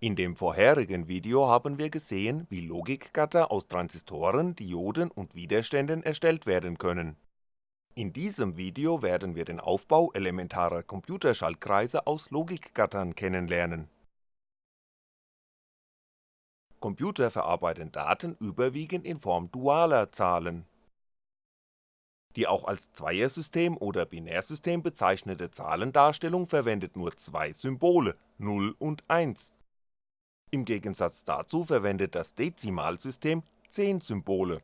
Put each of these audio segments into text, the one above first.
In dem vorherigen Video haben wir gesehen, wie Logikgatter aus Transistoren, Dioden und Widerständen erstellt werden können. In diesem Video werden wir den Aufbau elementarer Computerschaltkreise aus Logikgattern kennenlernen. Computer verarbeiten Daten überwiegend in Form dualer Zahlen. Die auch als Zweiersystem oder Binärsystem bezeichnete Zahlendarstellung verwendet nur zwei Symbole, 0 und 1 im Gegensatz dazu verwendet das Dezimalsystem 10 Symbole.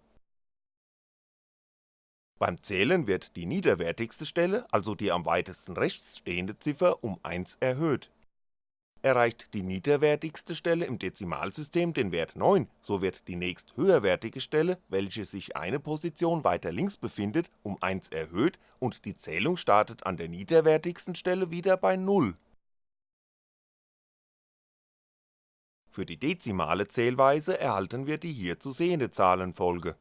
Beim Zählen wird die niederwertigste Stelle, also die am weitesten rechts stehende Ziffer, um 1 erhöht. Erreicht die niederwertigste Stelle im Dezimalsystem den Wert 9, so wird die nächst höherwertige Stelle, welche sich eine Position weiter links befindet, um 1 erhöht und die Zählung startet an der niederwertigsten Stelle wieder bei 0 Für die dezimale Zählweise erhalten wir die hier zu sehende Zahlenfolge.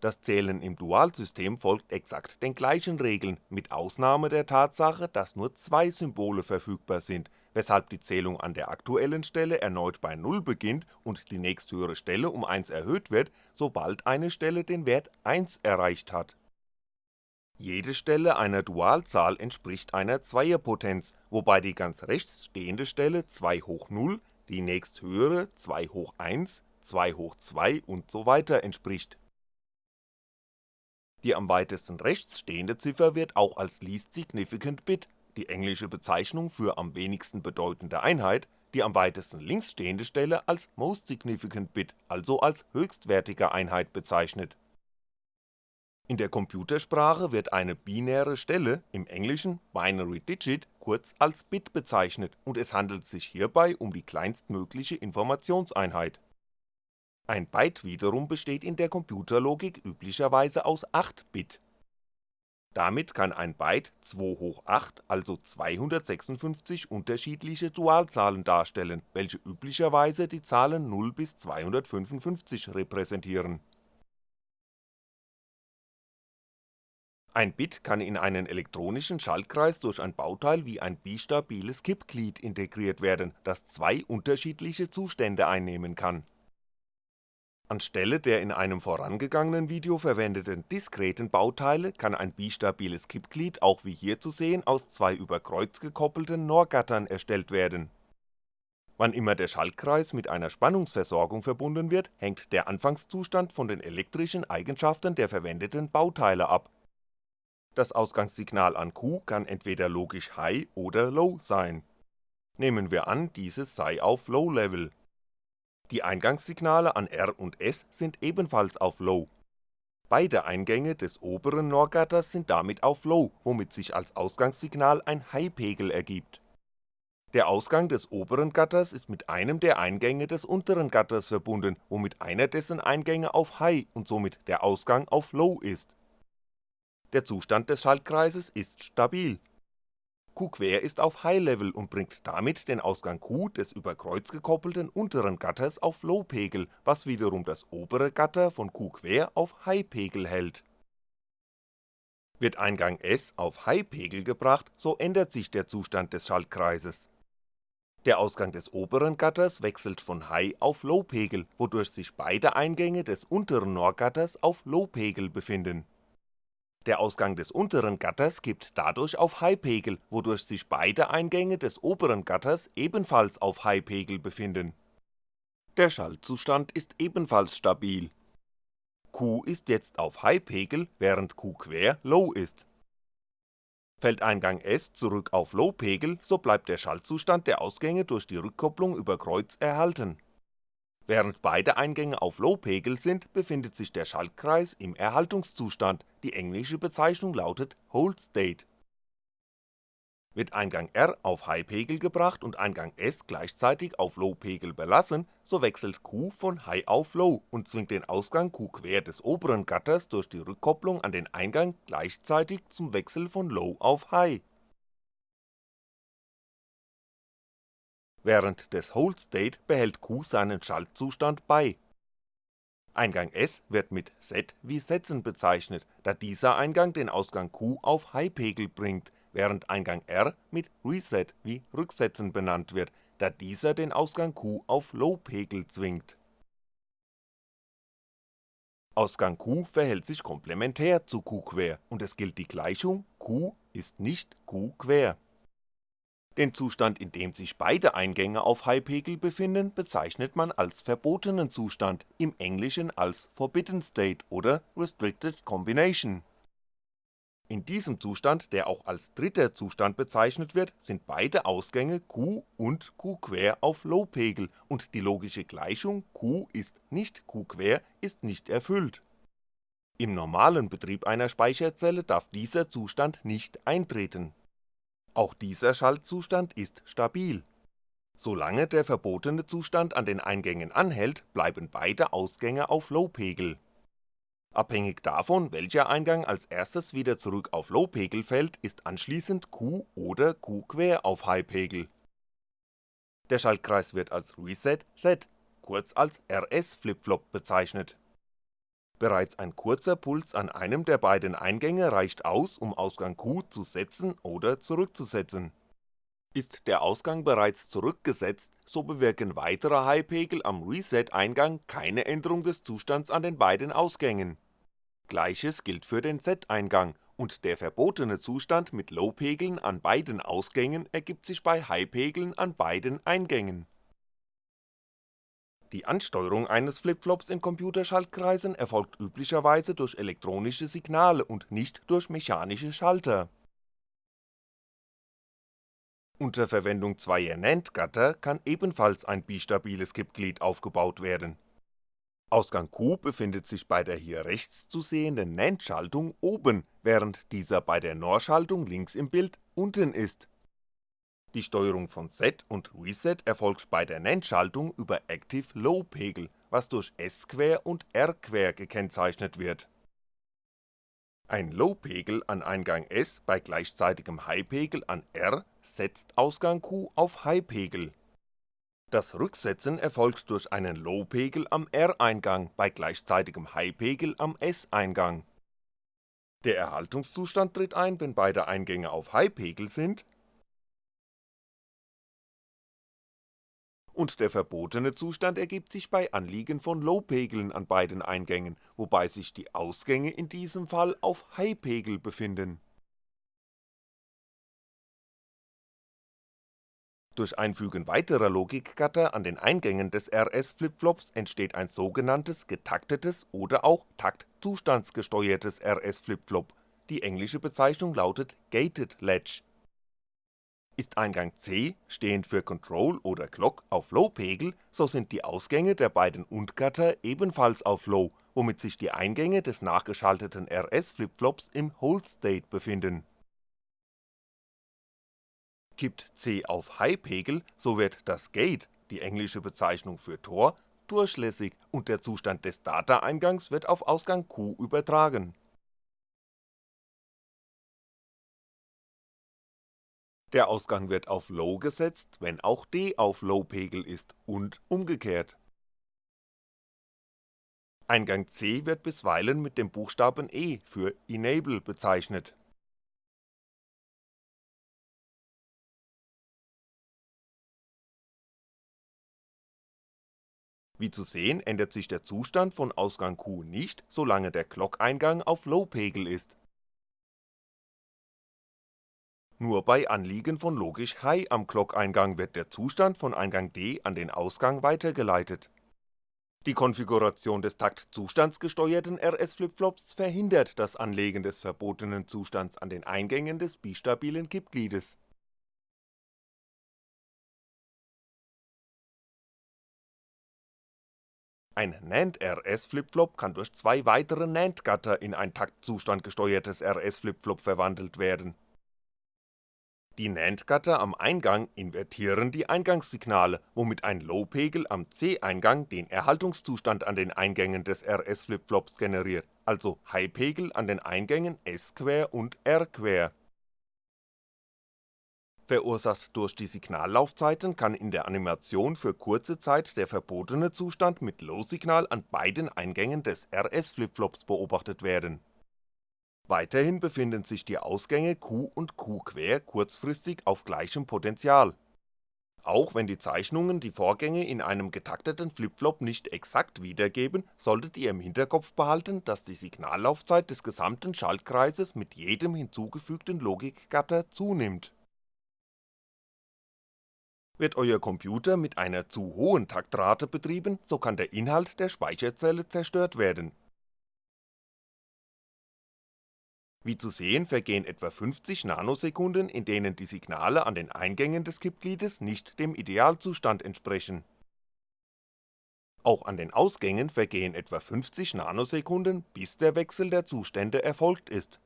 Das Zählen im Dualsystem folgt exakt den gleichen Regeln, mit Ausnahme der Tatsache, dass nur zwei Symbole verfügbar sind, weshalb die Zählung an der aktuellen Stelle erneut bei 0 beginnt und die nächsthöhere Stelle um 1 erhöht wird, sobald eine Stelle den Wert 1 erreicht hat jede Stelle einer Dualzahl entspricht einer Zweierpotenz, wobei die ganz rechts stehende Stelle 2 hoch 0, die nächsthöhere 2 hoch 1, 2 hoch 2 usw. entspricht. Die am weitesten rechts stehende Ziffer wird auch als Least Significant Bit, die englische Bezeichnung für am wenigsten bedeutende Einheit, die am weitesten links stehende Stelle als Most Significant Bit, also als höchstwertige Einheit bezeichnet in der Computersprache wird eine binäre Stelle, im Englischen Binary Digit, kurz als Bit bezeichnet und es handelt sich hierbei um die kleinstmögliche Informationseinheit. Ein Byte wiederum besteht in der Computerlogik üblicherweise aus 8 Bit. Damit kann ein Byte 2 hoch 8, also 256 unterschiedliche Dualzahlen darstellen, welche üblicherweise die Zahlen 0 bis 255 repräsentieren Ein Bit kann in einen elektronischen Schaltkreis durch ein Bauteil wie ein bistabiles Kippglied integriert werden, das zwei unterschiedliche Zustände einnehmen kann. Anstelle der in einem vorangegangenen Video verwendeten diskreten Bauteile kann ein bistabiles Kippglied auch wie hier zu sehen aus zwei über Kreuz gekoppelten NOR-Gattern erstellt werden. Wann immer der Schaltkreis mit einer Spannungsversorgung verbunden wird, hängt der Anfangszustand von den elektrischen Eigenschaften der verwendeten Bauteile ab das Ausgangssignal an Q kann entweder logisch High oder Low sein. Nehmen wir an, dieses sei auf Low Level. Die Eingangssignale an R und S sind ebenfalls auf Low. Beide Eingänge des oberen NOR-Gatters sind damit auf Low, womit sich als Ausgangssignal ein High-Pegel ergibt. Der Ausgang des oberen Gatters ist mit einem der Eingänge des unteren Gatters verbunden, womit einer dessen Eingänge auf High und somit der Ausgang auf Low ist der Zustand des Schaltkreises ist stabil. Q-quer ist auf High Level und bringt damit den Ausgang Q des über Kreuz gekoppelten unteren Gatters auf Low-Pegel, was wiederum das obere Gatter von Q-quer auf High-Pegel hält. Wird Eingang S auf High-Pegel gebracht, so ändert sich der Zustand des Schaltkreises. Der Ausgang des oberen Gatters wechselt von High auf Low-Pegel, wodurch sich beide Eingänge des unteren NOR-Gatters auf Low-Pegel befinden der Ausgang des unteren Gatters gibt dadurch auf High-Pegel, wodurch sich beide Eingänge des oberen Gatters ebenfalls auf High-Pegel befinden. Der Schaltzustand ist ebenfalls stabil. Q ist jetzt auf High-Pegel, während Q quer Low ist. Fällt Eingang S zurück auf Low-Pegel, so bleibt der Schaltzustand der Ausgänge durch die Rückkopplung über Kreuz erhalten Während beide Eingänge auf Low-Pegel sind, befindet sich der Schaltkreis im Erhaltungszustand, die englische Bezeichnung lautet Hold State. Wird Eingang R auf High-Pegel gebracht und Eingang S gleichzeitig auf Low-Pegel belassen, so wechselt Q von High auf Low und zwingt den Ausgang Q quer des oberen Gatters durch die Rückkopplung an den Eingang gleichzeitig zum Wechsel von Low auf High Während des Hold State behält Q seinen Schaltzustand bei. Eingang S wird mit Set wie Setzen bezeichnet, da dieser Eingang den Ausgang Q auf High-Pegel bringt, während Eingang R mit Reset wie Rücksetzen benannt wird, da dieser den Ausgang Q auf Low-Pegel zwingt. Ausgang Q verhält sich komplementär zu Q-quer und es gilt die Gleichung Q ist nicht Q-quer. Den Zustand, in dem sich beide Eingänge auf High-Pegel befinden, bezeichnet man als verbotenen Zustand, im Englischen als Forbidden State oder Restricted Combination. In diesem Zustand, der auch als dritter Zustand bezeichnet wird, sind beide Ausgänge Q und Q-quer auf Low-Pegel und die logische Gleichung Q ist nicht Q-quer ist nicht erfüllt. Im normalen Betrieb einer Speicherzelle darf dieser Zustand nicht eintreten auch dieser Schaltzustand ist stabil. Solange der verbotene Zustand an den Eingängen anhält, bleiben beide Ausgänge auf Low-Pegel. Abhängig davon, welcher Eingang als erstes wieder zurück auf Low-Pegel fällt, ist anschließend Q oder Q-quer auf High-Pegel. Der Schaltkreis wird als Reset-Set, kurz als RS-Flipflop bezeichnet Bereits ein kurzer Puls an einem der beiden Eingänge reicht aus, um Ausgang Q zu setzen oder zurückzusetzen. Ist der Ausgang bereits zurückgesetzt, so bewirken weitere High-Pegel am Reset-Eingang keine Änderung des Zustands an den beiden Ausgängen. Gleiches gilt für den Z-Eingang und der verbotene Zustand mit Low-Pegeln an beiden Ausgängen ergibt sich bei High-Pegeln an beiden Eingängen die Ansteuerung eines Flipflops in Computerschaltkreisen erfolgt üblicherweise durch elektronische Signale und nicht durch mechanische Schalter. Unter Verwendung zweier NAND-Gatter kann ebenfalls ein bistabiles Kippglied aufgebaut werden. Ausgang Q befindet sich bei der hier rechts zu sehenden NAND-Schaltung oben, während dieser bei der NOR-Schaltung links im Bild unten ist die Steuerung von Set und Reset erfolgt bei der NAND-Schaltung über Active Low Pegel, was durch S-Quer und R-Quer gekennzeichnet wird. Ein Low-Pegel an Eingang S bei gleichzeitigem High-Pegel an R setzt Ausgang Q auf High-Pegel. Das Rücksetzen erfolgt durch einen Low-Pegel am R-Eingang bei gleichzeitigem High-Pegel am S-Eingang. Der Erhaltungszustand tritt ein, wenn beide Eingänge auf High-Pegel sind und der verbotene Zustand ergibt sich bei Anliegen von Low-Pegeln an beiden Eingängen, wobei sich die Ausgänge in diesem Fall auf High-Pegel befinden. Durch Einfügen weiterer Logikgatter an den Eingängen des RS-Flipflops entsteht ein sogenanntes getaktetes oder auch taktzustandsgesteuertes RS-Flipflop, die englische Bezeichnung lautet Gated Latch ist Eingang C, stehend für Control oder Clock, auf Low-Pegel, so sind die Ausgänge der beiden Und-Gatter ebenfalls auf Low, womit sich die Eingänge des nachgeschalteten RS-Flipflops im Hold-State befinden. Kippt C auf High-Pegel, so wird das Gate, die englische Bezeichnung für Tor, durchlässig und der Zustand des Data-Eingangs wird auf Ausgang Q übertragen Der Ausgang wird auf Low gesetzt, wenn auch D auf Low-Pegel ist und umgekehrt. Eingang C wird bisweilen mit dem Buchstaben E für Enable bezeichnet. Wie zu sehen ändert sich der Zustand von Ausgang Q nicht, solange der Clock-Eingang auf Low-Pegel ist nur bei Anliegen von logisch High am Clock-Eingang wird der Zustand von Eingang D an den Ausgang weitergeleitet. Die Konfiguration des taktzustandsgesteuerten RS-Flipflops verhindert das Anlegen des verbotenen Zustands an den Eingängen des bistabilen Kippgliedes. Ein NAND-RS-Flipflop kann durch zwei weitere NAND-Gatter in ein taktzustandgesteuertes RS-Flipflop verwandelt werden die NAND-Gatter am Eingang invertieren die Eingangssignale, womit ein Low-Pegel am C-Eingang den Erhaltungszustand an den Eingängen des RS-Flipflops generiert, also High-Pegel an den Eingängen S-Quer und R-Quer. Verursacht durch die Signallaufzeiten kann in der Animation für kurze Zeit der verbotene Zustand mit Low-Signal an beiden Eingängen des RS-Flipflops beobachtet werden Weiterhin befinden sich die Ausgänge Q und Q quer kurzfristig auf gleichem Potential. Auch wenn die Zeichnungen die Vorgänge in einem getakteten Flipflop nicht exakt wiedergeben, solltet ihr im Hinterkopf behalten, dass die Signallaufzeit des gesamten Schaltkreises mit jedem hinzugefügten Logikgatter zunimmt. Wird euer Computer mit einer zu hohen Taktrate betrieben, so kann der Inhalt der Speicherzelle zerstört werden Wie zu sehen vergehen etwa 50 Nanosekunden, in denen die Signale an den Eingängen des Kippgliedes nicht dem Idealzustand entsprechen. Auch an den Ausgängen vergehen etwa 50 Nanosekunden, bis der Wechsel der Zustände erfolgt ist.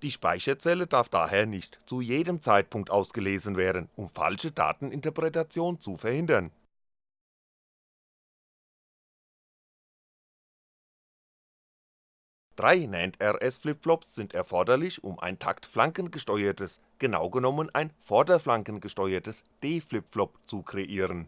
Die Speicherzelle darf daher nicht zu jedem Zeitpunkt ausgelesen werden, um falsche Dateninterpretation zu verhindern Drei NAND-RS-Flipflops sind erforderlich, um ein taktflankengesteuertes, genau genommen ein vorderflankengesteuertes D-Flipflop zu kreieren.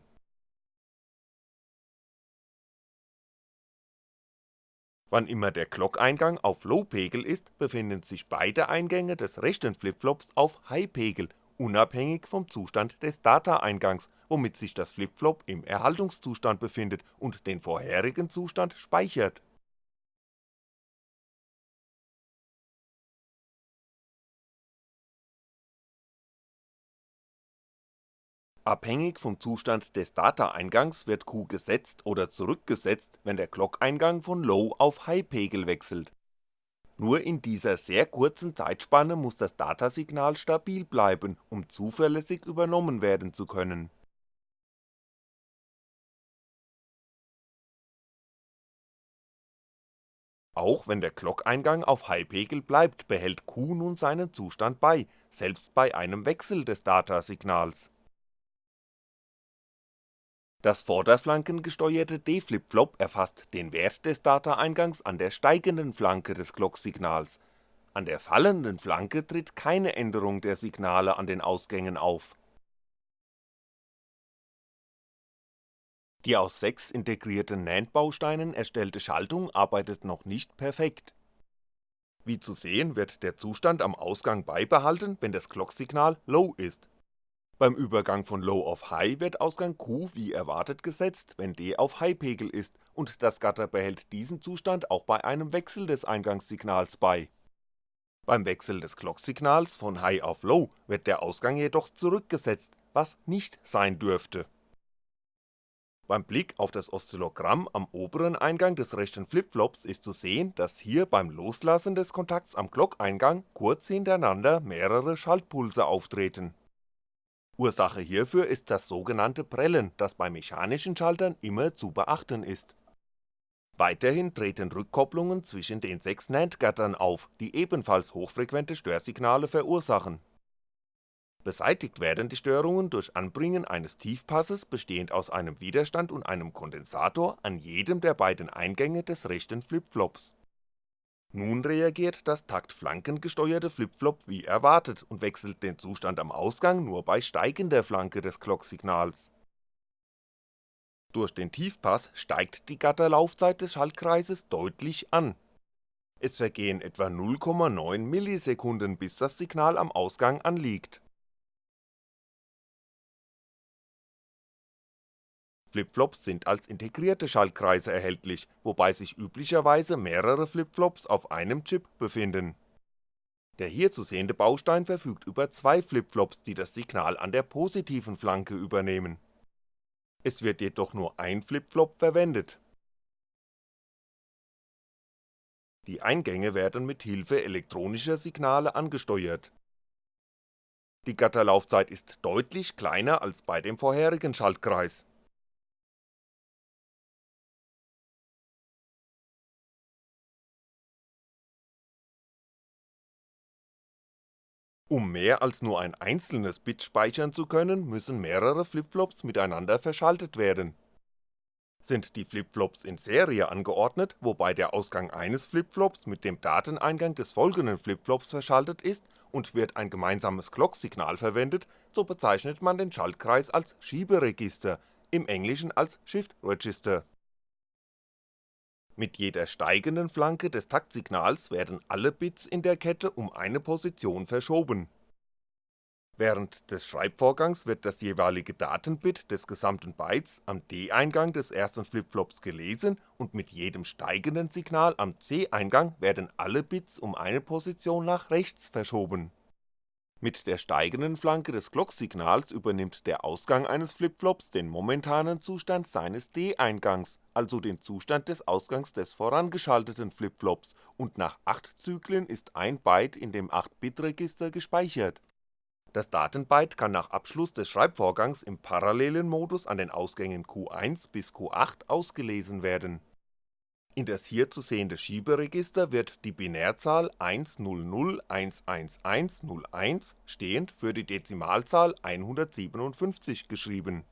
Wann immer der Clock-Eingang auf Low-Pegel ist, befinden sich beide Eingänge des rechten Flipflops auf High-Pegel, unabhängig vom Zustand des Data-Eingangs, womit sich das Flipflop im Erhaltungszustand befindet und den vorherigen Zustand speichert Abhängig vom Zustand des Data-Eingangs wird Q gesetzt oder zurückgesetzt, wenn der Clock-Eingang von Low auf High-Pegel wechselt. Nur in dieser sehr kurzen Zeitspanne muss das Datasignal stabil bleiben, um zuverlässig übernommen werden zu können. Auch wenn der Clock-Eingang auf High-Pegel bleibt, behält Q nun seinen Zustand bei, selbst bei einem Wechsel des Datasignals das vorderflankengesteuerte D-Flipflop erfasst den Wert des Data-Eingangs an der steigenden Flanke des Clock-Signals, an der fallenden Flanke tritt keine Änderung der Signale an den Ausgängen auf. Die aus sechs integrierten NAND-Bausteinen erstellte Schaltung arbeitet noch nicht perfekt. Wie zu sehen wird der Zustand am Ausgang beibehalten, wenn das Clock-Signal Low ist beim Übergang von Low auf High wird Ausgang Q wie erwartet gesetzt, wenn D auf High-Pegel ist und das Gatter behält diesen Zustand auch bei einem Wechsel des Eingangssignals bei. Beim Wechsel des Clock-Signals von High auf Low wird der Ausgang jedoch zurückgesetzt, was nicht sein dürfte. Beim Blick auf das Oszillogramm am oberen Eingang des rechten Flipflops ist zu sehen, dass hier beim Loslassen des Kontakts am Clock-Eingang kurz hintereinander mehrere Schaltpulse auftreten Ursache hierfür ist das sogenannte Prellen, das bei mechanischen Schaltern immer zu beachten ist. Weiterhin treten Rückkopplungen zwischen den sechs NAND-Gattern auf, die ebenfalls hochfrequente Störsignale verursachen. Beseitigt werden die Störungen durch Anbringen eines Tiefpasses bestehend aus einem Widerstand und einem Kondensator an jedem der beiden Eingänge des rechten Flipflops nun reagiert das taktflankengesteuerte Flipflop wie erwartet und wechselt den Zustand am Ausgang nur bei steigender Flanke des Clocksignals. Durch den Tiefpass steigt die Gatterlaufzeit des Schaltkreises deutlich an. Es vergehen etwa 0,9 Millisekunden bis das Signal am Ausgang anliegt Flipflops sind als integrierte Schaltkreise erhältlich, wobei sich üblicherweise mehrere Flipflops auf einem Chip befinden. Der hier zu sehende Baustein verfügt über zwei Flipflops, die das Signal an der positiven Flanke übernehmen. Es wird jedoch nur ein Flipflop verwendet. Die Eingänge werden mit Hilfe elektronischer Signale angesteuert. Die Gatterlaufzeit ist deutlich kleiner als bei dem vorherigen Schaltkreis Um mehr als nur ein einzelnes Bit speichern zu können, müssen mehrere Flipflops miteinander verschaltet werden. Sind die Flipflops in Serie angeordnet, wobei der Ausgang eines Flipflops mit dem Dateneingang des folgenden Flipflops verschaltet ist und wird ein gemeinsames Clock-Signal verwendet, so bezeichnet man den Schaltkreis als Schieberegister, im Englischen als Shift Register Mit jeder steigenden Flanke des Taktsignals werden alle Bits in der Kette um eine Position verschoben. Während des Schreibvorgangs wird das jeweilige Datenbit des gesamten Bytes am D-Eingang des ersten Flipflops gelesen und mit jedem steigenden Signal am C-Eingang werden alle Bits um eine Position nach rechts verschoben mit der steigenden Flanke des Clocksignals übernimmt der Ausgang eines Flipflops den momentanen Zustand seines D-Eingangs, also den Zustand des Ausgangs des vorangeschalteten Flipflops, und nach 8 Zyklen ist ein Byte in dem 8-Bit-Register gespeichert. Das Datenbyte kann nach Abschluss des Schreibvorgangs im parallelen Modus an den Ausgängen Q1 bis Q8 ausgelesen werden in das hier zu sehende Schieberegister wird die Binärzahl 100111101 stehend für die Dezimalzahl 157 geschrieben.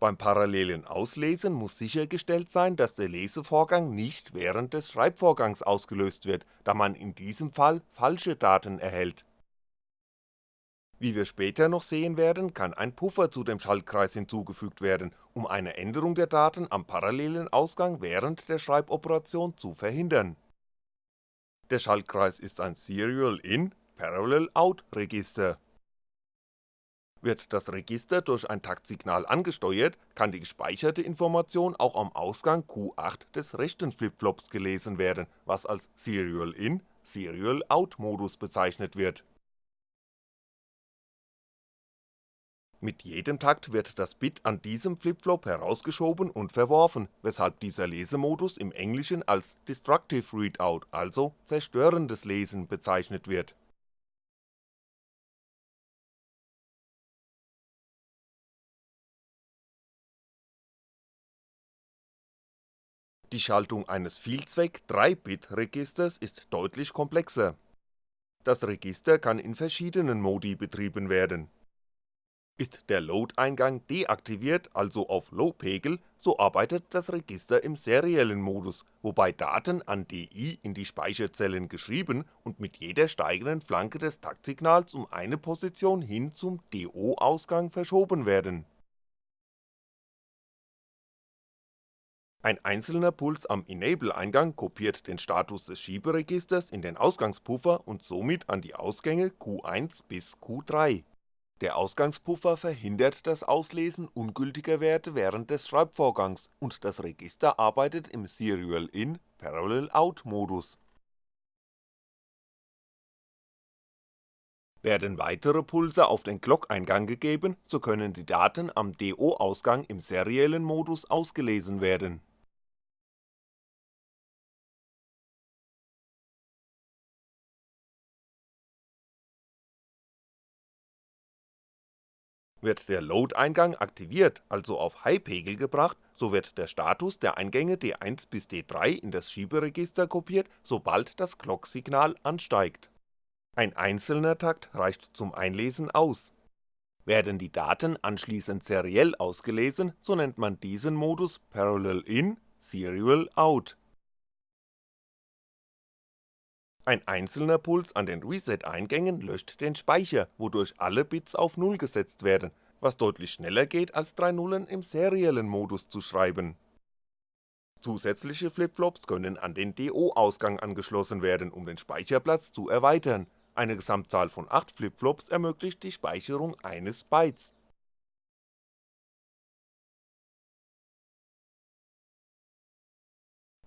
Beim parallelen Auslesen muss sichergestellt sein, dass der Lesevorgang nicht während des Schreibvorgangs ausgelöst wird, da man in diesem Fall falsche Daten erhält wie wir später noch sehen werden, kann ein Puffer zu dem Schaltkreis hinzugefügt werden, um eine Änderung der Daten am parallelen Ausgang während der Schreiboperation zu verhindern. Der Schaltkreis ist ein Serial-In, Parallel-Out-Register. Wird das Register durch ein Taktsignal angesteuert, kann die gespeicherte Information auch am Ausgang Q8 des rechten Flipflops gelesen werden, was als Serial-In, Serial-Out-Modus bezeichnet wird Mit jedem Takt wird das Bit an diesem Flipflop herausgeschoben und verworfen, weshalb dieser Lesemodus im Englischen als Destructive Readout, also zerstörendes Lesen bezeichnet wird. Die Schaltung eines Vielzweck-3-Bit-Registers ist deutlich komplexer. Das Register kann in verschiedenen Modi betrieben werden ist der Load-Eingang deaktiviert, also auf Low-Pegel, so arbeitet das Register im seriellen Modus, wobei Daten an DI in die Speicherzellen geschrieben und mit jeder steigenden Flanke des Taktsignals um eine Position hin zum DO-Ausgang verschoben werden. Ein einzelner Puls am Enable-Eingang kopiert den Status des Schieberegisters in den Ausgangspuffer und somit an die Ausgänge Q1 bis Q3 der Ausgangspuffer verhindert das Auslesen ungültiger Werte während des Schreibvorgangs und das Register arbeitet im Serial-In, Parallel-Out-Modus. Werden weitere Pulse auf den Clock-Eingang gegeben, so können die Daten am DO-Ausgang im seriellen Modus ausgelesen werden Wird der Load-Eingang aktiviert, also auf High-Pegel gebracht, so wird der Status der Eingänge D1 bis D3 in das Schieberegister kopiert, sobald das Clock-Signal ansteigt. Ein einzelner Takt reicht zum Einlesen aus. Werden die Daten anschließend seriell ausgelesen, so nennt man diesen Modus Parallel In, Serial Out ein einzelner Puls an den Reset-Eingängen löscht den Speicher, wodurch alle Bits auf Null gesetzt werden, was deutlich schneller geht als drei Nullen im seriellen Modus zu schreiben. Zusätzliche Flipflops können an den DO-Ausgang angeschlossen werden, um den Speicherplatz zu erweitern, eine Gesamtzahl von 8 Flipflops ermöglicht die Speicherung eines Bytes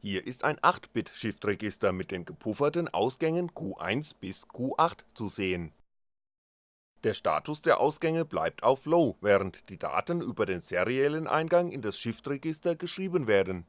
Hier ist ein 8-Bit-Shift-Register mit den gepufferten Ausgängen Q1 bis Q8 zu sehen. Der Status der Ausgänge bleibt auf Low, während die Daten über den seriellen Eingang in das Shift-Register geschrieben werden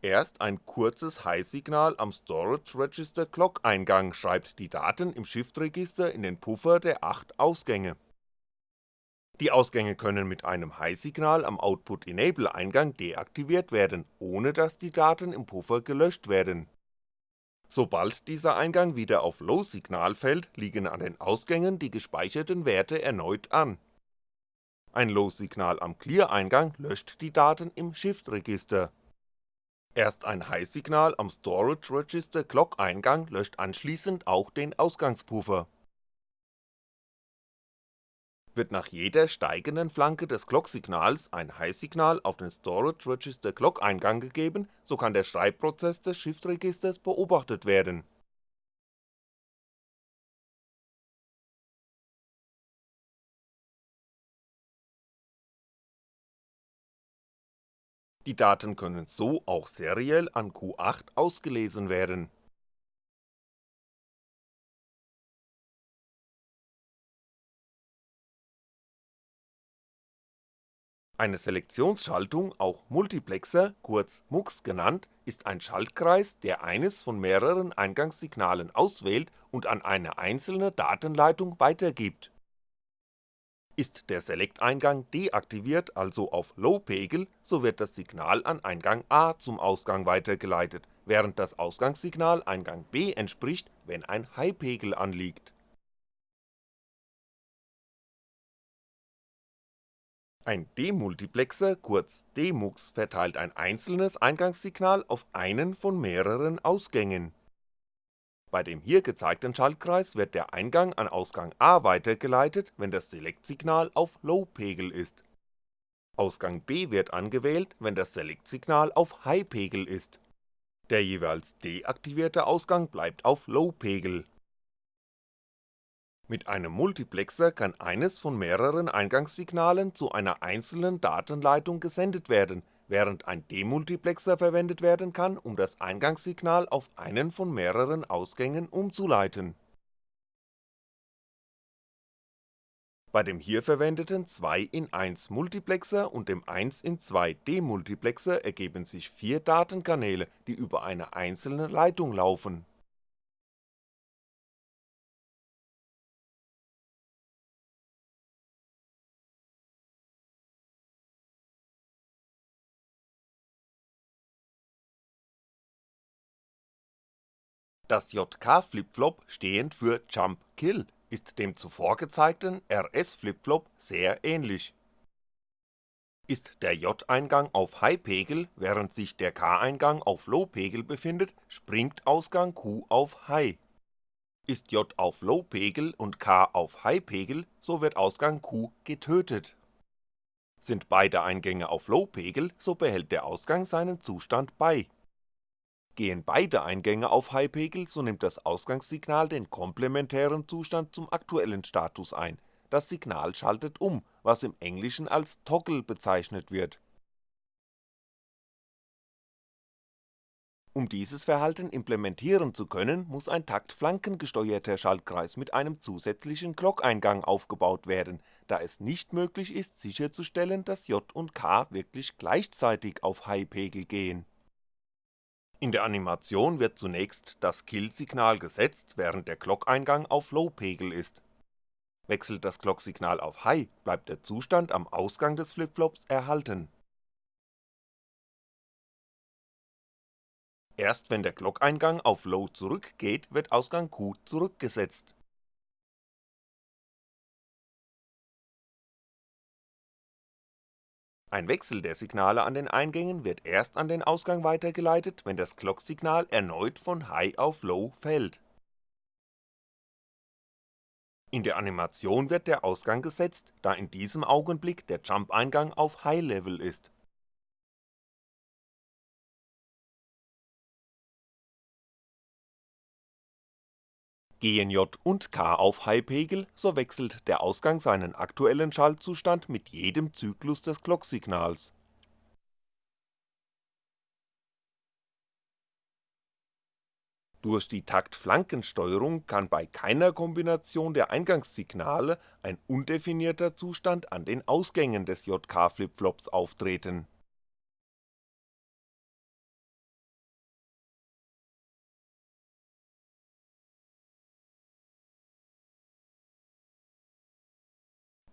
Erst ein kurzes High-Signal am Storage Register Clock-Eingang schreibt die Daten im Shift-Register in den Puffer der 8 Ausgänge. Die Ausgänge können mit einem High-Signal am Output-Enable-Eingang deaktiviert werden, ohne dass die Daten im Puffer gelöscht werden. Sobald dieser Eingang wieder auf Low-Signal fällt, liegen an den Ausgängen die gespeicherten Werte erneut an. Ein Low-Signal am Clear-Eingang löscht die Daten im Shift-Register. Erst ein High-Signal am Storage Register Clock-Eingang löscht anschließend auch den Ausgangspuffer wird nach jeder steigenden Flanke des Clock-Signals ein High-Signal auf den Storage Register Clock-Eingang gegeben, so kann der Schreibprozess des Shift-Registers beobachtet werden. Die Daten können so auch seriell an Q8 ausgelesen werden Eine Selektionsschaltung, auch Multiplexer, kurz MUX genannt, ist ein Schaltkreis, der eines von mehreren Eingangssignalen auswählt und an eine einzelne Datenleitung weitergibt. Ist der Select-Eingang deaktiviert, also auf Low-Pegel, so wird das Signal an Eingang A zum Ausgang weitergeleitet, während das Ausgangssignal Eingang B entspricht, wenn ein High-Pegel anliegt Ein Demultiplexer, kurz Demux, verteilt ein einzelnes Eingangssignal auf einen von mehreren Ausgängen. Bei dem hier gezeigten Schaltkreis wird der Eingang an Ausgang A weitergeleitet, wenn das Select-Signal auf Low-Pegel ist. Ausgang B wird angewählt, wenn das Select-Signal auf High-Pegel ist. Der jeweils deaktivierte Ausgang bleibt auf Low-Pegel mit einem Multiplexer kann eines von mehreren Eingangssignalen zu einer einzelnen Datenleitung gesendet werden, während ein Demultiplexer verwendet werden kann, um das Eingangssignal auf einen von mehreren Ausgängen umzuleiten. Bei dem hier verwendeten 2 in 1 Multiplexer und dem 1 in 2 Demultiplexer ergeben sich vier Datenkanäle, die über eine einzelne Leitung laufen Das JK-Flipflop, stehend für Jump Kill, ist dem zuvor gezeigten RS-Flipflop sehr ähnlich. Ist der J-Eingang auf High-Pegel, während sich der K-Eingang auf Low-Pegel befindet, springt Ausgang Q auf High. Ist J auf Low-Pegel und K auf High-Pegel, so wird Ausgang Q getötet. Sind beide Eingänge auf Low-Pegel, so behält der Ausgang seinen Zustand bei Gehen beide Eingänge auf High-Pegel, so nimmt das Ausgangssignal den komplementären Zustand zum aktuellen Status ein, das Signal schaltet um, was im Englischen als Toggle bezeichnet wird. Um dieses Verhalten implementieren zu können, muss ein taktflankengesteuerter Schaltkreis mit einem zusätzlichen Clock-Eingang aufgebaut werden, da es nicht möglich ist sicherzustellen, dass J und K wirklich gleichzeitig auf High-Pegel gehen in der Animation wird zunächst das Kill-Signal gesetzt, während der Clock-Eingang auf Low-Pegel ist. Wechselt das Clock-Signal auf High, bleibt der Zustand am Ausgang des Flipflops erhalten. Erst wenn der Clock-Eingang auf Low zurückgeht, wird Ausgang Q zurückgesetzt Ein Wechsel der Signale an den Eingängen wird erst an den Ausgang weitergeleitet, wenn das Clock-Signal erneut von High auf Low fällt. In der Animation wird der Ausgang gesetzt, da in diesem Augenblick der Jump-Eingang auf High Level ist Gehen J und K auf High-Pegel, so wechselt der Ausgang seinen aktuellen Schaltzustand mit jedem Zyklus des Clock-Signals. Durch die Taktflankensteuerung kann bei keiner Kombination der Eingangssignale ein undefinierter Zustand an den Ausgängen des JK-Flipflops auftreten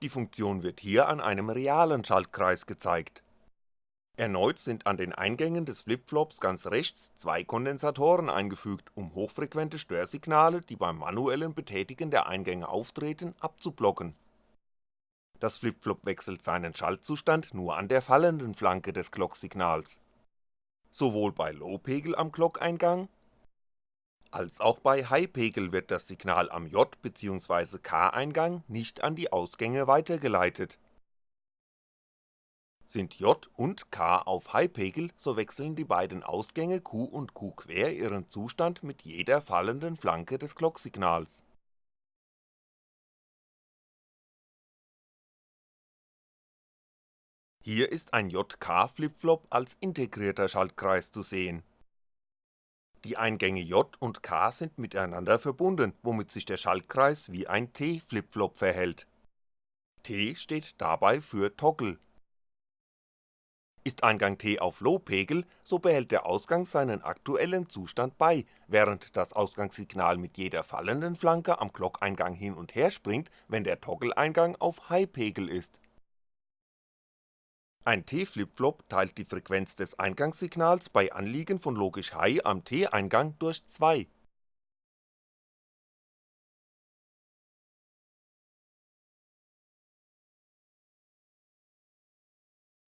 Die Funktion wird hier an einem realen Schaltkreis gezeigt Erneut sind an den Eingängen des Flipflops ganz rechts zwei Kondensatoren eingefügt, um hochfrequente Störsignale, die beim manuellen Betätigen der Eingänge auftreten, abzublocken. Das Flipflop wechselt seinen Schaltzustand nur an der fallenden Flanke des Clocksignals. Sowohl bei Low-Pegel am Clockeingang als auch bei High-Pegel wird das Signal am J bzw. K-Eingang nicht an die Ausgänge weitergeleitet sind J und K auf High-Pegel, so wechseln die beiden Ausgänge Q und Q quer ihren Zustand mit jeder fallenden Flanke des Clocksignals. Hier ist ein JK-Flipflop als integrierter Schaltkreis zu sehen. Die Eingänge J und K sind miteinander verbunden, womit sich der Schaltkreis wie ein T-Flipflop verhält. T steht dabei für Toggle ist Eingang T auf Low-Pegel, so behält der Ausgang seinen aktuellen Zustand bei, während das Ausgangssignal mit jeder fallenden Flanke am Glockeingang hin und her springt, wenn der Toggle-Eingang auf High-Pegel ist. Ein T-Flipflop teilt die Frequenz des Eingangssignals bei Anliegen von logisch High am T-Eingang durch 2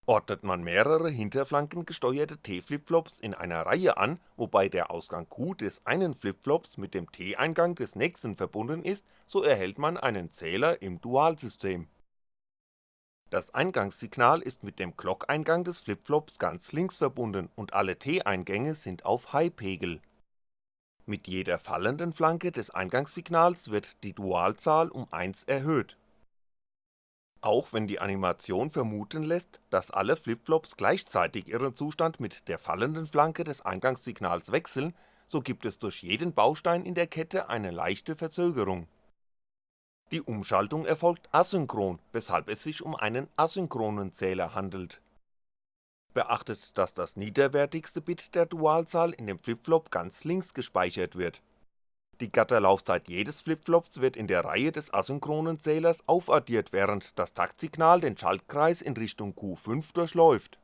Ordnet man mehrere hinterflankengesteuerte T-Flipflops in einer Reihe an, wobei der Ausgang Q des einen Flipflops mit dem T-Eingang des nächsten verbunden ist, so erhält man einen Zähler im Dualsystem. Das Eingangssignal ist mit dem Clock-Eingang des Flipflops ganz links verbunden und alle T-Eingänge sind auf High-Pegel. Mit jeder fallenden Flanke des Eingangssignals wird die Dualzahl um 1 erhöht auch wenn die Animation vermuten lässt, dass alle Flipflops gleichzeitig ihren Zustand mit der fallenden Flanke des Eingangssignals wechseln, so gibt es durch jeden Baustein in der Kette eine leichte Verzögerung. Die Umschaltung erfolgt asynchron, weshalb es sich um einen asynchronen Zähler handelt. Beachtet, dass das niederwertigste Bit der Dualzahl in dem Flipflop ganz links gespeichert wird die Gatterlaufzeit jedes Flipflops wird in der Reihe des asynchronen Zählers aufaddiert, während das Taktsignal den Schaltkreis in Richtung Q5 durchläuft.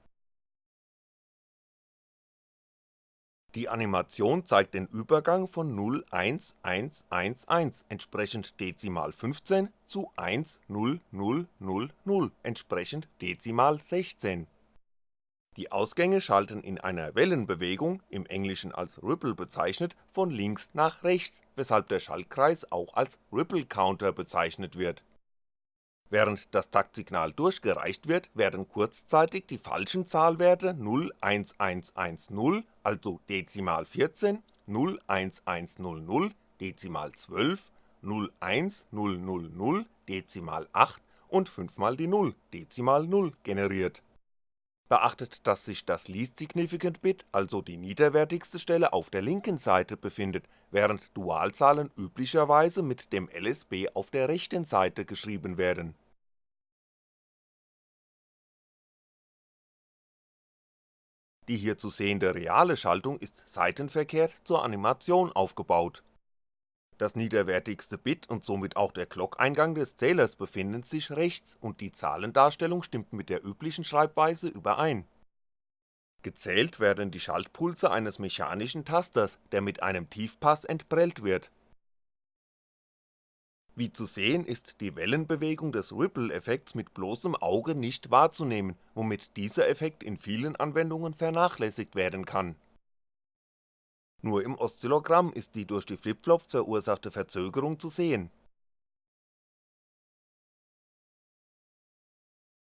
Die Animation zeigt den Übergang von 0 1 1 1 1 entsprechend Dezimal 15 zu 1 0 0 0 0 entsprechend Dezimal 16 die Ausgänge schalten in einer Wellenbewegung, im Englischen als Ripple bezeichnet, von links nach rechts, weshalb der Schaltkreis auch als Ripple Counter bezeichnet wird. Während das Taktsignal durchgereicht wird, werden kurzzeitig die falschen Zahlwerte 01110, also Dezimal 14, 01100, Dezimal 12, 01000, Dezimal 8 und 5 mal die 0, Dezimal 0 generiert Beachtet, dass sich das Least Significant Bit, also die niederwertigste Stelle auf der linken Seite befindet, während Dualzahlen üblicherweise mit dem LSB auf der rechten Seite geschrieben werden. Die hier zu sehende reale Schaltung ist seitenverkehrt zur Animation aufgebaut das niederwertigste Bit und somit auch der Clock-Eingang des Zählers befinden sich rechts und die Zahlendarstellung stimmt mit der üblichen Schreibweise überein. Gezählt werden die Schaltpulse eines mechanischen Tasters, der mit einem Tiefpass entprellt wird. Wie zu sehen ist die Wellenbewegung des Ripple-Effekts mit bloßem Auge nicht wahrzunehmen, womit dieser Effekt in vielen Anwendungen vernachlässigt werden kann nur im Oszillogramm ist die durch die Flipflops verursachte Verzögerung zu sehen.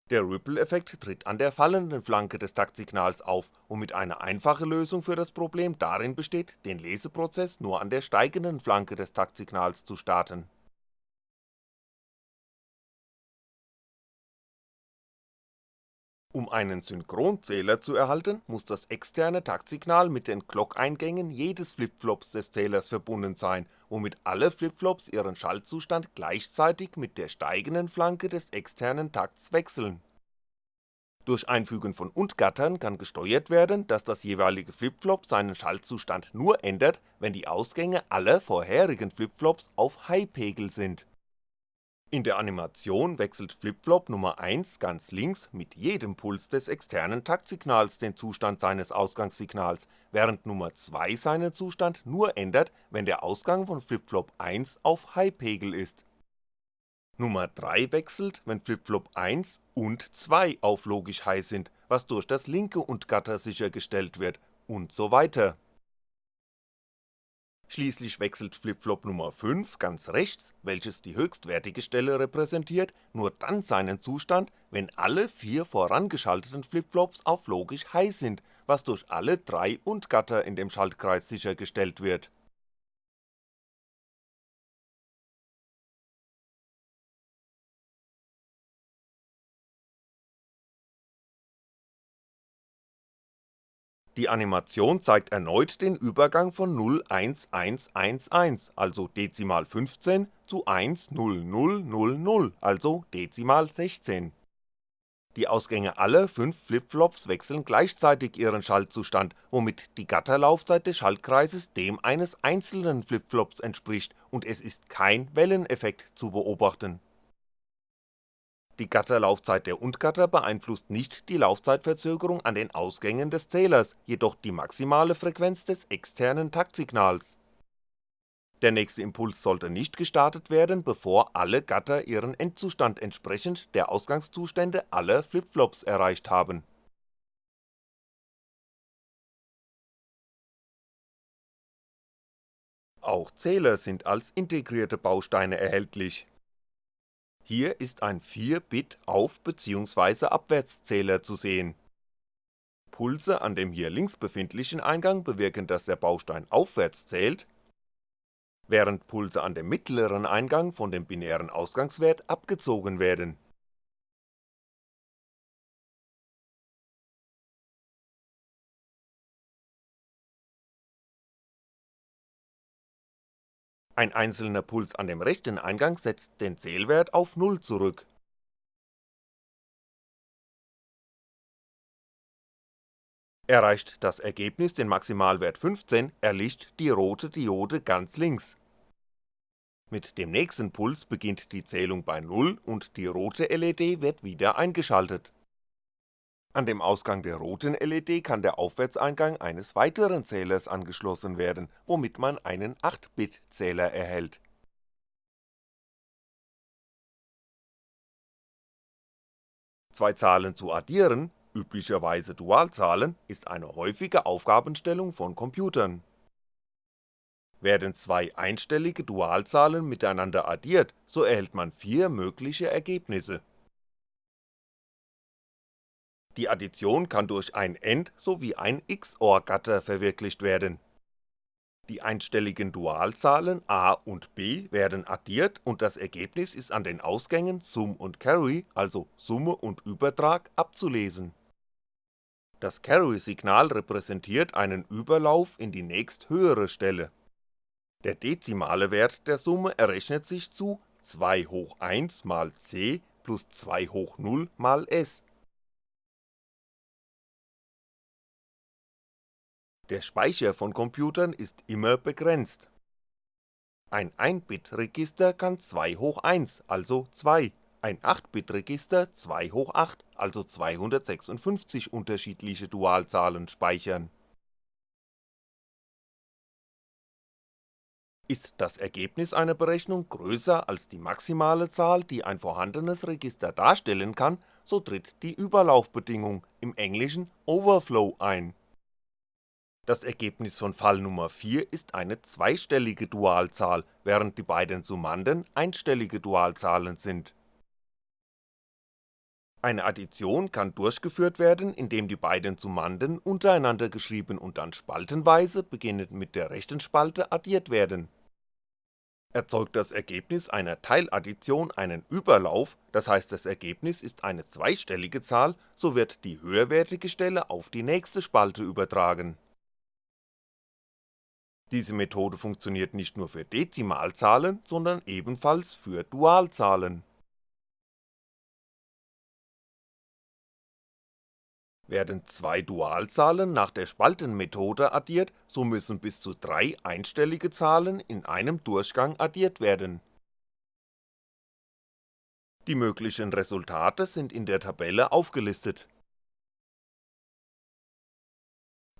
Der Ripple-Effekt tritt an der fallenden Flanke des Taktsignals auf, womit eine einfache Lösung für das Problem darin besteht, den Leseprozess nur an der steigenden Flanke des Taktsignals zu starten Um einen Synchronzähler zu erhalten, muss das externe Taktsignal mit den Clock-Eingängen jedes Flipflops des Zählers verbunden sein, womit alle Flipflops ihren Schaltzustand gleichzeitig mit der steigenden Flanke des externen Takts wechseln. Durch Einfügen von Und-Gattern kann gesteuert werden, dass das jeweilige Flipflop seinen Schaltzustand nur ändert, wenn die Ausgänge aller vorherigen Flipflops auf High-Pegel sind In der Animation wechselt Flipflop Nummer 1 ganz links mit jedem Puls des externen Taktsignals den Zustand seines Ausgangssignals, während Nummer 2 seinen Zustand nur ändert, wenn der Ausgang von Flipflop 1 auf High-Pegel ist. Nummer 3 wechselt, wenn Flipflop 1 und 2 auf logisch High sind, was durch das linke Und-Gatter sichergestellt wird, und so weiter Schließlich wechselt Flipflop Nummer 5 ganz rechts, welches die höchstwertige Stelle repräsentiert, nur dann seinen Zustand, wenn alle vier vorangeschalteten Flipflops auf logisch High sind, was durch alle drei Und-Gatter in dem Schaltkreis sichergestellt wird Die Animation zeigt erneut den Übergang von 01111, also Dezimal 15 zu 10000, also Dezimal 16. Die Ausgänge aller 5 Flipflops wechseln gleichzeitig ihren Schaltzustand, womit die Gatterlaufzeit des Schaltkreises dem eines einzelnen Flipflops entspricht und es ist kein Welleneffekt zu beobachten die Gatterlaufzeit der Und-Gatter beeinflusst nicht die Laufzeitverzögerung an den Ausgängen des Zählers, jedoch die maximale Frequenz des externen Taktsignals. Der nächste Impuls sollte nicht gestartet werden, bevor alle Gatter ihren Endzustand entsprechend der Ausgangszustände aller Flipflops erreicht haben. Auch Zähler sind als integrierte Bausteine erhältlich hier ist ein 4-Bit Auf bzw. Abwärtszähler zu sehen. Pulse an dem hier links befindlichen Eingang bewirken dass der Baustein aufwärts zählt, während Pulse an dem mittleren Eingang von dem binären Ausgangswert abgezogen werden Ein einzelner Puls an dem rechten Eingang setzt den Zählwert auf 0 zurück. Erreicht das Ergebnis den Maximalwert 15, erlischt die rote Diode ganz links. Mit dem nächsten Puls beginnt die Zählung bei 0 und die rote LED wird wieder eingeschaltet an dem Ausgang der roten LED kann der Aufwärtseingang eines weiteren Zählers angeschlossen werden, womit man einen 8-Bit-Zähler erhält. Zwei Zahlen zu addieren, üblicherweise Dualzahlen, ist eine häufige Aufgabenstellung von Computern. Werden zwei einstellige Dualzahlen miteinander addiert, so erhält man vier mögliche Ergebnisse die Addition kann durch ein AND sowie ein XOR-Gatter verwirklicht werden. Die einstelligen Dualzahlen a und b werden addiert und das Ergebnis ist an den Ausgängen Sum und Carry, also Summe und Übertrag, abzulesen. Das Carry-Signal repräsentiert einen Überlauf in die nächsthöhere Stelle. Der dezimale Wert der Summe errechnet sich zu 2 hoch 1 mal c plus 2 hoch 0 mal s Der Speicher von Computern ist immer begrenzt. Ein 1-Bit-Register kann 2 hoch 1, also 2, ein 8-Bit-Register 2 hoch 8, also 256 unterschiedliche Dualzahlen speichern. Ist das Ergebnis einer Berechnung größer als die maximale Zahl, die ein vorhandenes Register darstellen kann, so tritt die Überlaufbedingung, im Englischen Overflow ein das Ergebnis von Fall Nummer 4 ist eine zweistellige Dualzahl, während die beiden Summanden einstellige Dualzahlen sind. Eine Addition kann durchgeführt werden, indem die beiden Summanden untereinander geschrieben und dann spaltenweise, beginnend mit der rechten Spalte, addiert werden. Erzeugt das Ergebnis einer Teiladdition einen Überlauf, das heißt das Ergebnis ist eine zweistellige Zahl, so wird die höherwertige Stelle auf die nächste Spalte übertragen diese Methode funktioniert nicht nur für Dezimalzahlen, sondern ebenfalls für Dualzahlen. Werden zwei Dualzahlen nach der Spaltenmethode addiert, so müssen bis zu drei einstellige Zahlen in einem Durchgang addiert werden Die möglichen Resultate sind in der Tabelle aufgelistet.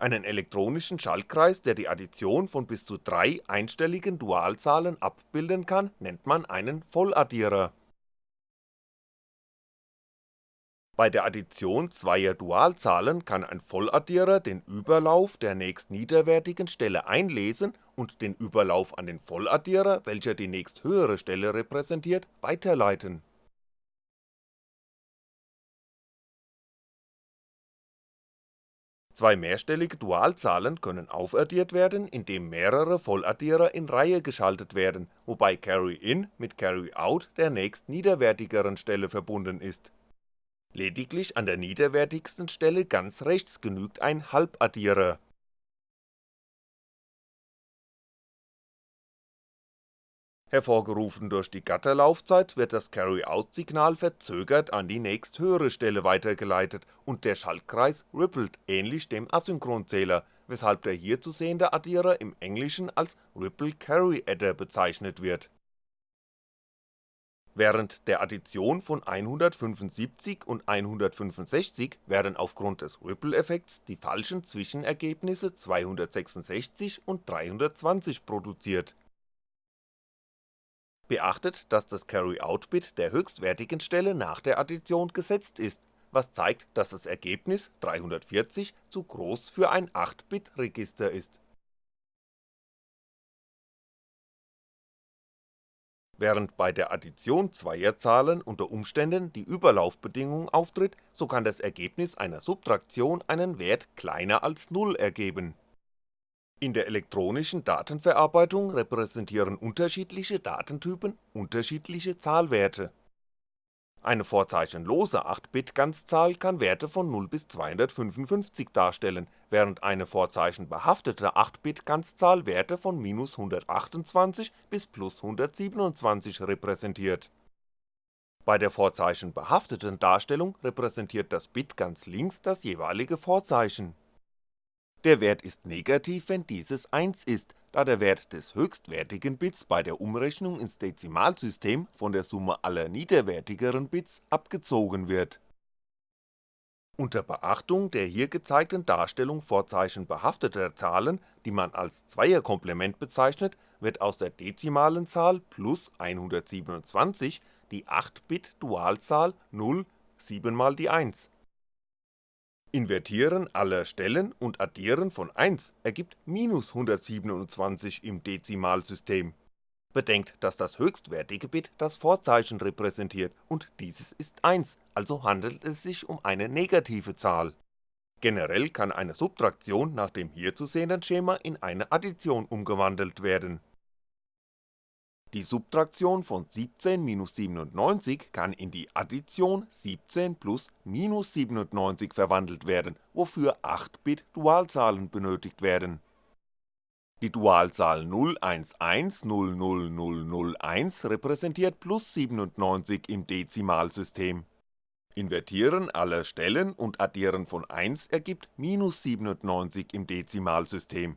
Einen elektronischen Schaltkreis, der die Addition von bis zu drei einstelligen Dualzahlen abbilden kann, nennt man einen Volladdierer. Bei der Addition zweier Dualzahlen kann ein Volladdierer den Überlauf der nächstniederwertigen Stelle einlesen und den Überlauf an den Volladdierer, welcher die nächsthöhere Stelle repräsentiert, weiterleiten Zwei mehrstellige Dualzahlen können aufaddiert werden, indem mehrere Volladdierer in Reihe geschaltet werden, wobei Carry-In mit Carry-Out der nächstniederwertigeren Stelle verbunden ist. Lediglich an der niederwertigsten Stelle ganz rechts genügt ein Halbaddierer Hervorgerufen durch die Gatterlaufzeit wird das Carry-Out-Signal verzögert an die nächsthöhere Stelle weitergeleitet und der Schaltkreis rippelt ähnlich dem Asynchronzähler, weshalb der hier zu sehende Addierer im Englischen als Ripple Carry Adder bezeichnet wird. Während der Addition von 175 und 165 werden aufgrund des Ripple-Effekts die falschen Zwischenergebnisse 266 und 320 produziert Beachtet, dass das Carry-Out-Bit der höchstwertigen Stelle nach der Addition gesetzt ist, was zeigt, dass das Ergebnis 340 zu groß für ein 8-Bit-Register ist. Während bei der Addition zweier Zahlen unter Umständen die Überlaufbedingung auftritt, so kann das Ergebnis einer Subtraktion einen Wert kleiner als 0 ergeben in der elektronischen Datenverarbeitung repräsentieren unterschiedliche Datentypen unterschiedliche Zahlwerte. Eine vorzeichenlose 8-Bit-Ganzzahl kann Werte von 0 bis 255 darstellen, während eine vorzeichenbehaftete 8-Bit-Ganzzahl Werte von -128 bis +127 repräsentiert. Bei der vorzeichenbehafteten Darstellung repräsentiert das Bit ganz links das jeweilige Vorzeichen der Wert ist negativ, wenn dieses 1 ist, da der Wert des höchstwertigen Bits bei der Umrechnung ins Dezimalsystem von der Summe aller niederwertigeren Bits abgezogen wird. Unter Beachtung der hier gezeigten Darstellung vorzeichenbehafteter Zahlen, die man als Zweierkomplement bezeichnet, wird aus der dezimalen Zahl plus 127 die 8-Bit-Dualzahl 0 7 mal die 1 Invertieren aller Stellen und Addieren von 1 ergibt minus 127 im Dezimalsystem. Bedenkt, dass das höchstwertige Bit das Vorzeichen repräsentiert und dieses ist 1, also handelt es sich um eine negative Zahl. Generell kann eine Subtraktion nach dem hier zu sehenden Schema in eine Addition umgewandelt werden die Subtraktion von 17 minus 97 kann in die Addition 17 plus minus 97 verwandelt werden, wofür 8-Bit Dualzahlen benötigt werden. Die Dualzahl 0110001 repräsentiert plus 97 im Dezimalsystem. Invertieren aller Stellen und Addieren von 1 ergibt minus 97 im Dezimalsystem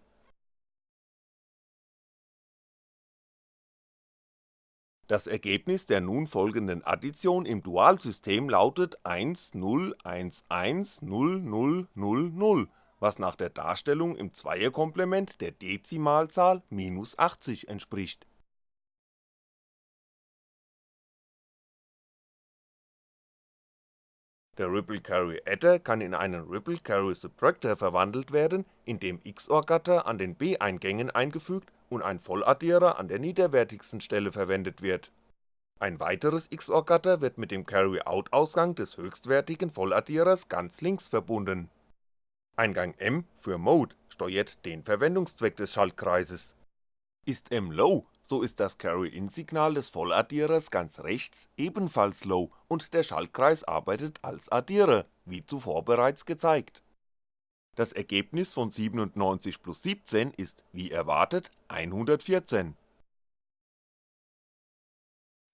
Das Ergebnis der nun folgenden Addition im Dualsystem lautet 10110000, was nach der Darstellung im Zweierkomplement der Dezimalzahl minus 80 entspricht. Der Ripple Carry Adder kann in einen Ripple Carry Subtractor verwandelt werden, indem XOR-Gatter an den B-Eingängen eingefügt und ein Volladdierer an der niederwertigsten Stelle verwendet wird. Ein weiteres XOR-Gatter wird mit dem Carry-Out-Ausgang des höchstwertigen Volladdierers ganz links verbunden. Eingang M für Mode steuert den Verwendungszweck des Schaltkreises. Ist M low, so ist das Carry-In-Signal des Volladdierers ganz rechts ebenfalls low und der Schaltkreis arbeitet als Addierer, wie zuvor bereits gezeigt das Ergebnis von 97 plus 17 ist, wie erwartet, 114.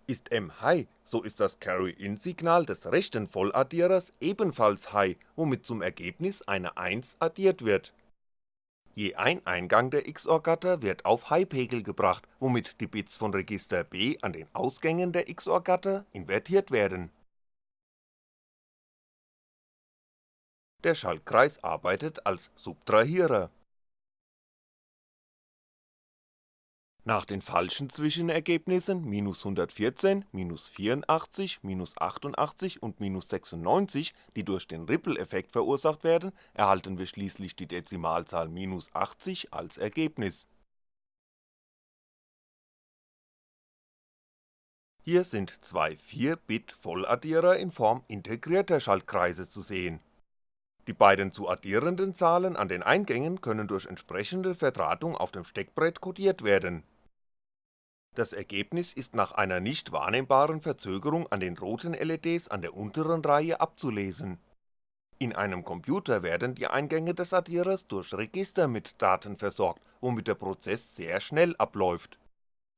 Ist M High, so ist das Carry-In-Signal des rechten Volladdierers ebenfalls High, womit zum Ergebnis eine 1 addiert wird. Je ein Eingang der XOR-Gatter wird auf High-Pegel gebracht, womit die Bits von Register B an den Ausgängen der XOR-Gatter invertiert werden. Der Schaltkreis arbeitet als Subtrahierer Nach den falschen Zwischenergebnissen -114, -84, -88 und -96, die durch den Ripple-Effekt verursacht werden, erhalten wir schließlich die Dezimalzahl -80 als Ergebnis. Hier sind zwei 4-Bit-Volladdierer in Form integrierter Schaltkreise zu sehen. Die beiden zu addierenden Zahlen an den Eingängen können durch entsprechende Verdrahtung auf dem Steckbrett codiert werden das Ergebnis ist nach einer nicht wahrnehmbaren Verzögerung an den roten LEDs an der unteren Reihe abzulesen. In einem Computer werden die Eingänge des Addierers durch Register mit Daten versorgt, womit der Prozess sehr schnell abläuft.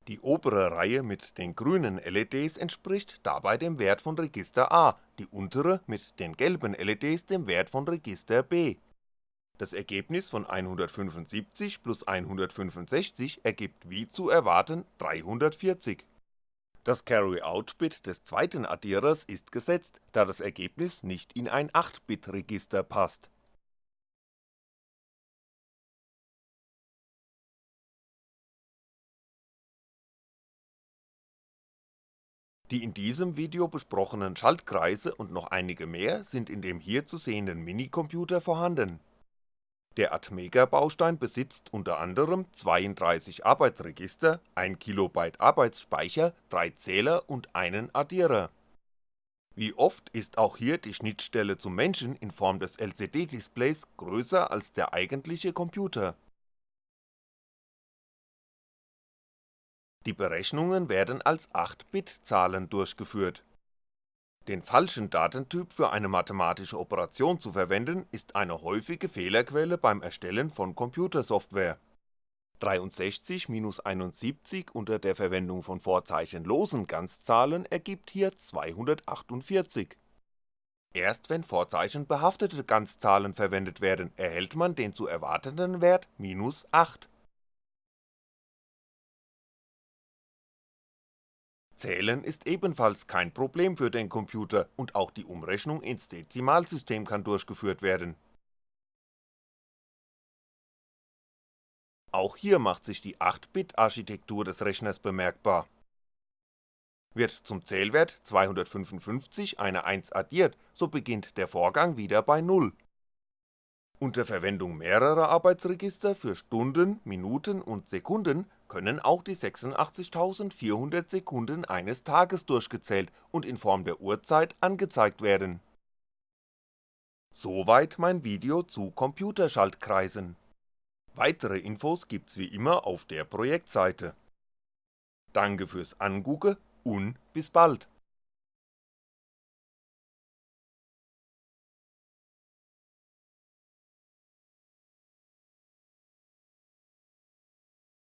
Die obere Reihe mit den grünen LEDs entspricht dabei dem Wert von Register A, die untere mit den gelben LEDs dem Wert von Register B das Ergebnis von 175 plus 165 ergibt wie zu erwarten 340. Das Carry-Out-Bit des zweiten Addierers ist gesetzt, da das Ergebnis nicht in ein 8-Bit-Register passt. Die in diesem Video besprochenen Schaltkreise und noch einige mehr sind in dem hier zu sehenden Minicomputer vorhanden der Atmega-Baustein besitzt unter anderem 32 Arbeitsregister, 1 KB Arbeitsspeicher, 3 Zähler und einen Addierer. Wie oft ist auch hier die Schnittstelle zum Menschen in Form des LCD-Displays größer als der eigentliche Computer. Die Berechnungen werden als 8-Bit-Zahlen durchgeführt den falschen Datentyp für eine mathematische Operation zu verwenden, ist eine häufige Fehlerquelle beim Erstellen von Computersoftware. 63-71 unter der Verwendung von vorzeichenlosen Ganzzahlen ergibt hier 248. Erst wenn vorzeichenbehaftete Ganzzahlen verwendet werden, erhält man den zu erwartenden Wert minus 8 Zählen ist ebenfalls kein Problem für den Computer und auch die Umrechnung ins Dezimalsystem kann durchgeführt werden. Auch hier macht sich die 8-Bit-Architektur des Rechners bemerkbar. Wird zum Zählwert 255 eine 1 addiert, so beginnt der Vorgang wieder bei 0 unter Verwendung mehrerer Arbeitsregister für Stunden, Minuten und Sekunden können auch die 86.400 Sekunden eines Tages durchgezählt und in Form der Uhrzeit angezeigt werden. Soweit mein Video zu Computerschaltkreisen. Weitere Infos gibt's wie immer auf der Projektseite. Danke fürs Angucke und bis bald